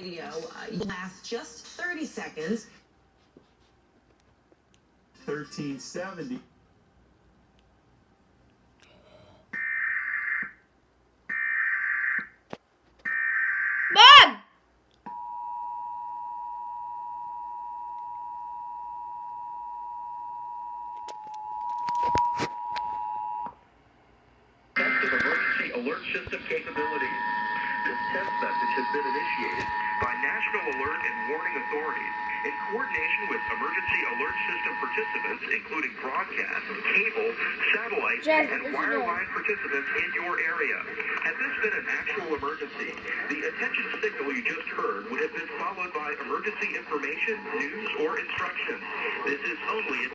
video uh, lasts just 30 seconds. 1370. Mom! test of emergency alert system capabilities. This test message has been initiated by National Alert and Warning Authorities in coordination with emergency alert system participants, including broadcast, cable, satellite, and wireline participants in your area. Had this been an actual emergency, the attention signal you just heard would have been followed by emergency information, news, or instructions. This is only